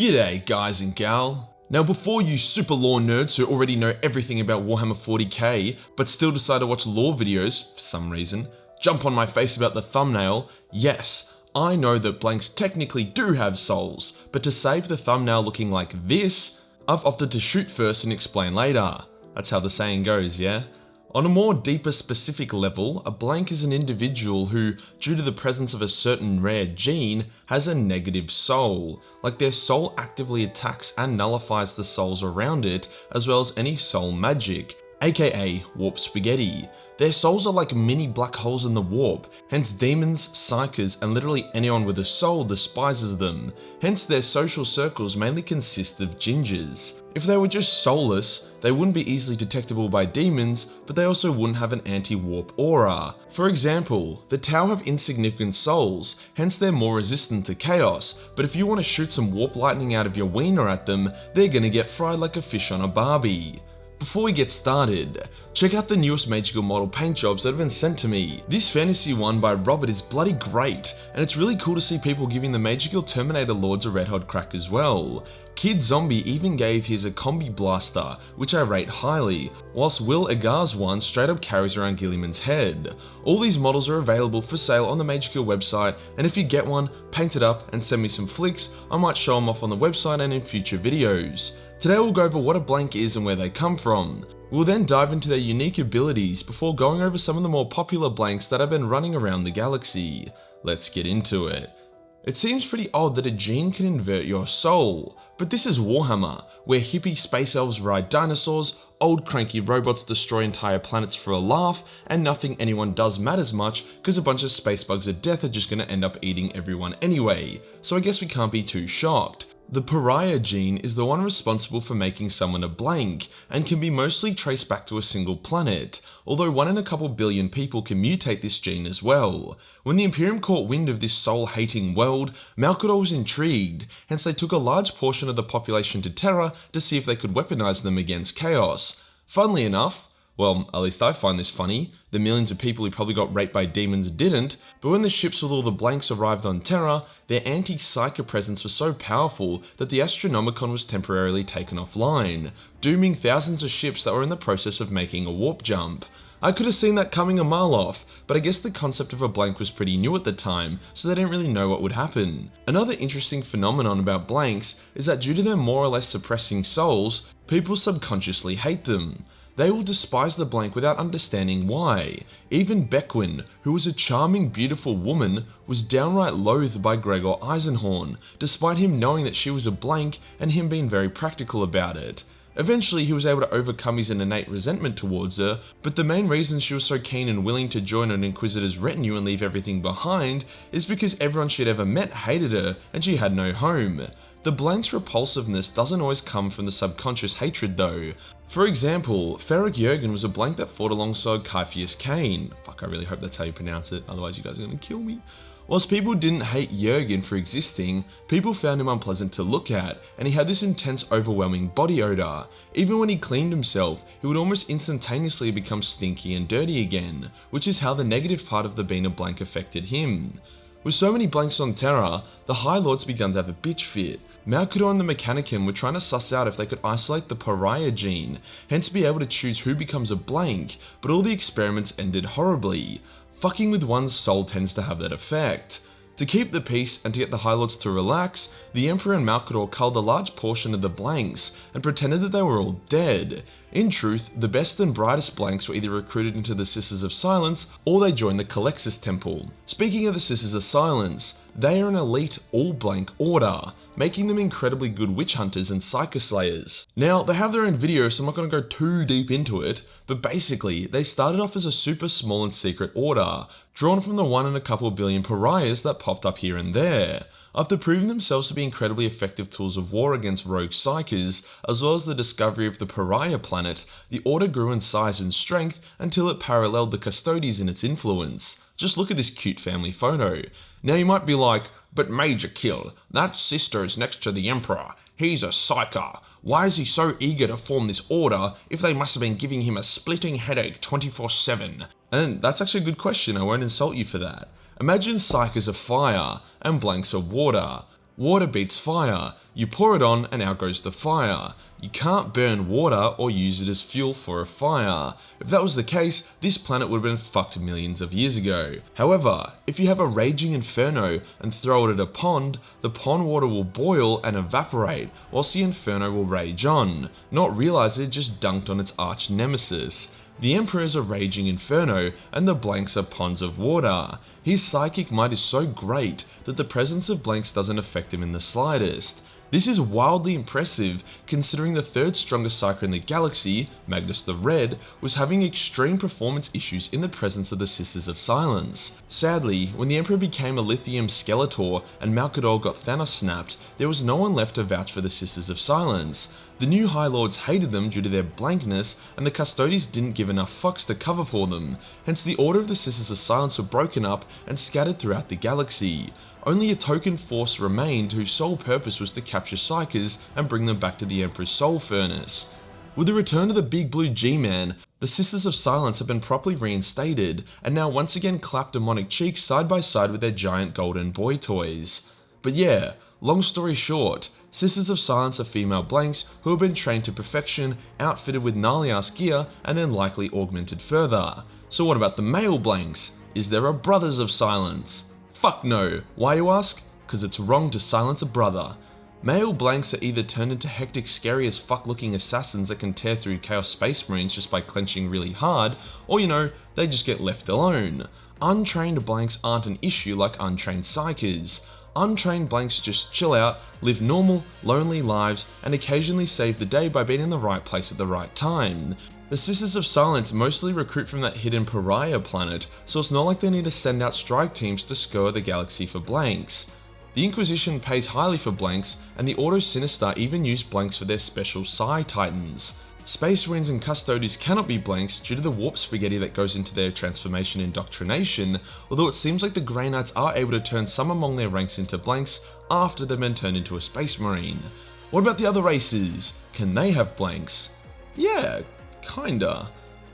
G'day guys and gal. Now before you super lore nerds who already know everything about Warhammer 40k, but still decide to watch lore videos, for some reason, jump on my face about the thumbnail, yes, I know that blanks technically do have souls, but to save the thumbnail looking like this, I've opted to shoot first and explain later. That's how the saying goes, yeah? On a more deeper specific level, a blank is an individual who, due to the presence of a certain rare gene, has a negative soul. Like their soul actively attacks and nullifies the souls around it, as well as any soul magic, aka warp spaghetti. Their souls are like mini black holes in the warp, hence demons, psykers, and literally anyone with a soul despises them. Hence their social circles mainly consist of gingers. If they were just soulless, they wouldn't be easily detectable by demons, but they also wouldn't have an anti-warp aura. For example, the Tau have insignificant souls, hence they're more resistant to chaos, but if you want to shoot some warp lightning out of your wiener at them, they're gonna get fried like a fish on a barbie. Before we get started, check out the newest Magical model paint jobs that have been sent to me. This fantasy one by Robert is bloody great, and it's really cool to see people giving the Magical Terminator Lords a red hot crack as well. Kid Zombie even gave his a combi blaster, which I rate highly, whilst Will Agar's one straight up carries around Guilliman's head. All these models are available for sale on the Magical website, and if you get one, paint it up and send me some flicks, I might show them off on the website and in future videos. Today we'll go over what a blank is and where they come from. We'll then dive into their unique abilities before going over some of the more popular blanks that have been running around the galaxy. Let's get into it. It seems pretty odd that a gene can invert your soul, but this is Warhammer, where hippie space elves ride dinosaurs, old cranky robots destroy entire planets for a laugh, and nothing anyone does matters much because a bunch of space bugs of death are just gonna end up eating everyone anyway, so I guess we can't be too shocked. The pariah gene is the one responsible for making someone a blank, and can be mostly traced back to a single planet, although one in a couple billion people can mutate this gene as well. When the Imperium caught wind of this soul-hating world, Malcador was intrigued, hence they took a large portion of the population to Terra to see if they could weaponize them against Chaos. Funnily enough, well, at least I find this funny. The millions of people who probably got raped by demons didn't, but when the ships with all the blanks arrived on Terra, their anti-psyker presence was so powerful that the Astronomicon was temporarily taken offline, dooming thousands of ships that were in the process of making a warp jump. I could have seen that coming a mile off, but I guess the concept of a blank was pretty new at the time, so they didn't really know what would happen. Another interesting phenomenon about blanks is that due to their more or less suppressing souls, people subconsciously hate them. They will despise the blank without understanding why. Even Bequin, who was a charming, beautiful woman, was downright loathed by Gregor Eisenhorn, despite him knowing that she was a blank and him being very practical about it. Eventually, he was able to overcome his innate resentment towards her, but the main reason she was so keen and willing to join an Inquisitor's retinue and leave everything behind is because everyone she had ever met hated her and she had no home. The blank's repulsiveness doesn't always come from the subconscious hatred though. For example, Ferric Jurgen was a blank that fought alongside Ciaphas Cain. Fuck, I really hope that's how you pronounce it, otherwise you guys are gonna kill me. Whilst people didn't hate Jurgen for existing, people found him unpleasant to look at, and he had this intense overwhelming body odour. Even when he cleaned himself, he would almost instantaneously become stinky and dirty again, which is how the negative part of the being a blank affected him. With so many blanks on Terra, the High Lords began to have a bitch fit. Malcador and the Mechanicum were trying to suss out if they could isolate the pariah gene, hence be able to choose who becomes a blank, but all the experiments ended horribly. Fucking with one's soul tends to have that effect. To keep the peace and to get the High Lords to relax, the Emperor and Malcador culled a large portion of the blanks and pretended that they were all dead. In truth, the best and brightest blanks were either recruited into the Sisters of Silence or they joined the Culexus Temple. Speaking of the Sisters of Silence, they are an elite all-blank order, making them incredibly good witch hunters and psyker slayers. Now, they have their own video, so I'm not going to go too deep into it, but basically, they started off as a super small and secret order, drawn from the one in a couple billion pariahs that popped up here and there. After proving themselves to be incredibly effective tools of war against rogue psykers, as well as the discovery of the pariah planet, the order grew in size and strength until it paralleled the Custodes in its influence. Just look at this cute family photo. Now you might be like, but Major Kill, that sister is next to the Emperor. He's a psyker. Why is he so eager to form this order if they must have been giving him a splitting headache 24-7? And that's actually a good question, I won't insult you for that. Imagine psykers are fire and blanks are water. Water beats fire. You pour it on and out goes the fire. You can't burn water or use it as fuel for a fire. If that was the case, this planet would have been fucked millions of years ago. However, if you have a raging inferno and throw it at a pond, the pond water will boil and evaporate, whilst the inferno will rage on, not realize it just dunked on its arch nemesis. The Emperor is a raging inferno, and the blanks are ponds of water. His psychic might is so great that the presence of blanks doesn't affect him in the slightest. This is wildly impressive considering the third strongest Psyker in the galaxy, Magnus the Red, was having extreme performance issues in the presence of the Sisters of Silence. Sadly, when the Emperor became a lithium Skeletor and Malcador got Thanos snapped, there was no one left to vouch for the Sisters of Silence. The new High Lords hated them due to their blankness, and the Custodes didn't give enough fucks to cover for them, hence the Order of the Sisters of Silence were broken up and scattered throughout the galaxy. Only a token force remained whose sole purpose was to capture Psykers and bring them back to the Emperor's Soul Furnace. With the return of the Big Blue G-Man, the Sisters of Silence have been properly reinstated, and now once again clap demonic cheeks side by side with their giant golden boy toys. But yeah, long story short, Sisters of Silence are female blanks who have been trained to perfection, outfitted with gnarly gear, and then likely augmented further. So what about the male blanks? Is there a Brothers of Silence? Fuck no. Why you ask? Because it's wrong to silence a brother. Male blanks are either turned into hectic scary as fuck looking assassins that can tear through Chaos Space Marines just by clenching really hard, or you know, they just get left alone. Untrained blanks aren't an issue like untrained psykers. Untrained blanks just chill out, live normal, lonely lives, and occasionally save the day by being in the right place at the right time. The Sisters of Silence mostly recruit from that hidden pariah planet, so it's not like they need to send out strike teams to scour the galaxy for blanks. The Inquisition pays highly for blanks, and the Ordo Sinister even use blanks for their special Psi Titans. Space Marines and Custodes cannot be blanks due to the warp spaghetti that goes into their transformation indoctrination, although it seems like the Grey Knights are able to turn some among their ranks into blanks after they've been turned into a Space Marine. What about the other races? Can they have blanks? Yeah, Kinda.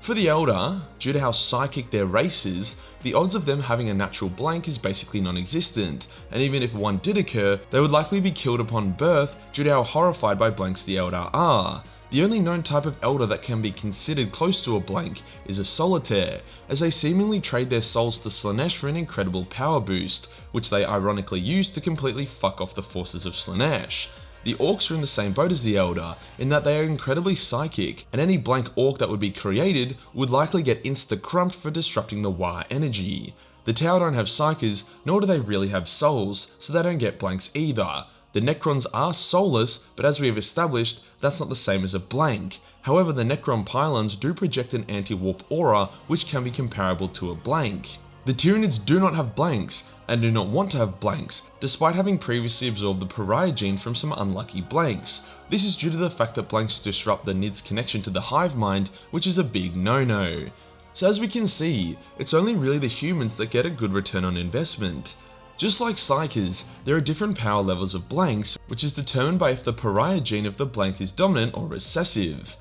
For the Eldar, due to how psychic their race is, the odds of them having a natural blank is basically non-existent, and even if one did occur, they would likely be killed upon birth due to how horrified by blanks the Eldar are. The only known type of Eldar that can be considered close to a blank is a Solitaire, as they seemingly trade their souls to Slaanesh for an incredible power boost, which they ironically use to completely fuck off the forces of Slaanesh. The Orks are in the same boat as the Eldar, in that they are incredibly psychic, and any blank Ork that would be created would likely get insta-crumped for disrupting the Waaagh energy. The Tau don't have psykers, nor do they really have souls, so they don't get blanks either. The Necrons are soulless, but as we have established, that's not the same as a blank. However, the Necron pylons do project an anti-warp aura, which can be comparable to a blank. The Tyranids do not have blanks, and do not want to have blanks, despite having previously absorbed the pariah gene from some unlucky blanks. This is due to the fact that blanks disrupt the Nid's connection to the hive mind, which is a big no-no. So as we can see, it's only really the humans that get a good return on investment. Just like Psykers, there are different power levels of blanks, which is determined by if the pariah gene of the blank is dominant or recessive.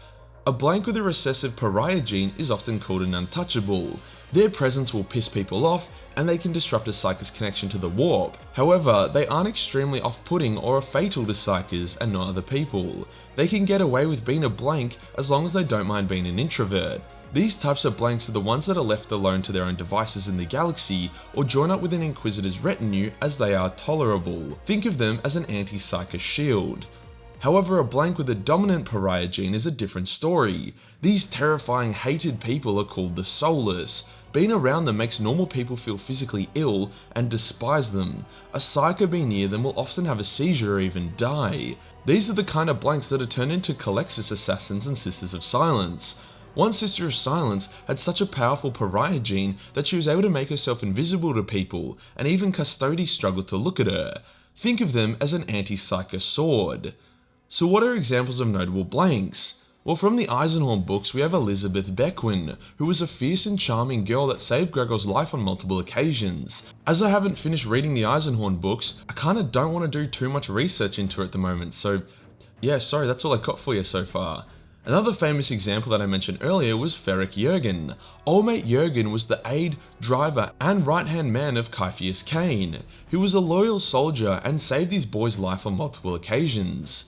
A blank with a recessive pariah gene is often called an untouchable. Their presence will piss people off and they can disrupt a Psyker's connection to the warp. However, they aren't extremely off-putting or are fatal to Psykers and not other people. They can get away with being a blank as long as they don't mind being an introvert. These types of blanks are the ones that are left alone to their own devices in the galaxy or join up with an Inquisitor's retinue as they are tolerable. Think of them as an anti-Psyker shield. However, a blank with a dominant pariah gene is a different story. These terrifying hated people are called the Soulless, being around them makes normal people feel physically ill and despise them. A psyker being near them will often have a seizure or even die. These are the kind of blanks that are turned into Culexus assassins and Sisters of Silence. One Sister of Silence had such a powerful pariah gene that she was able to make herself invisible to people, and even Custodes struggled to look at her. Think of them as an anti-psyker sword. So what are examples of notable blanks? Well, from the Eisenhorn books, we have Elizabeth Bequin, who was a fierce and charming girl that saved Gregor's life on multiple occasions. As I haven't finished reading the Eisenhorn books, I kinda don't want to do too much research into it at the moment, so yeah, sorry, that's all I got for you so far. Another famous example that I mentioned earlier was Ferric Jurgen. Old mate Jurgen was the aide, driver, and right-hand man of Ciaphas Cain, who was a loyal soldier and saved his boy's life on multiple occasions.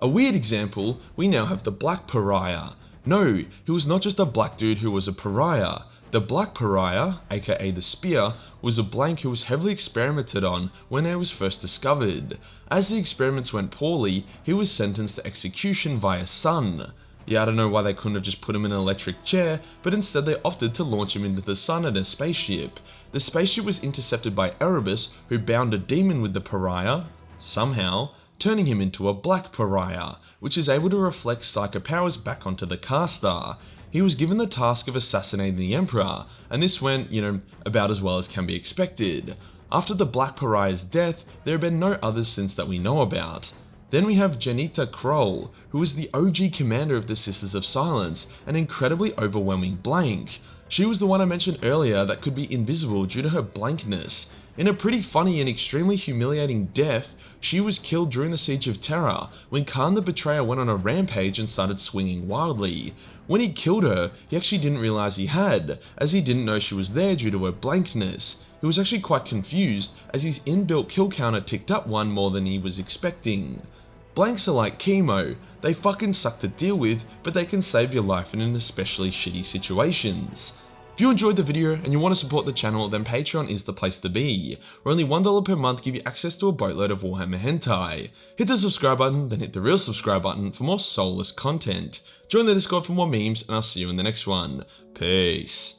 A weird example, we now have the Black Pariah. No, he was not just a black dude who was a pariah. The Black Pariah, aka the Spear, was a blank who was heavily experimented on when it was first discovered. As the experiments went poorly, he was sentenced to execution via sun. Yeah, I don't know why they couldn't have just put him in an electric chair, but instead they opted to launch him into the sun in a spaceship. The spaceship was intercepted by Erebus, who bound a demon with the pariah, somehow, turning him into a black pariah, which is able to reflect psychic powers back onto the caster. He was given the task of assassinating the Emperor, and this went, you know, about as well as can be expected. After the Black Pariah's death, there have been no others since that we know about. Then we have Jenetia Krole, who is the OG commander of the Sisters of Silence, an incredibly overwhelming blank. She was the one I mentioned earlier that could be invisible due to her blankness. In a pretty funny and extremely humiliating death, she was killed during the Siege of Terra, when Kharn the Betrayer went on a rampage and started swinging wildly. When he killed her, he actually didn't realize he had, as he didn't know she was there due to her blankness. He was actually quite confused, as his inbuilt kill counter ticked up one more than he was expecting. Blanks are like chemo, they fucking suck to deal with, but they can save your life in an especially shitty situations. If you enjoyed the video and you want to support the channel, then Patreon is the place to be, where only $1 per month give you access to a boatload of Warhammer hentai. Hit the subscribe button, then hit the real subscribe button for more soulless content. Join the Discord for more memes, and I'll see you in the next one. Peace.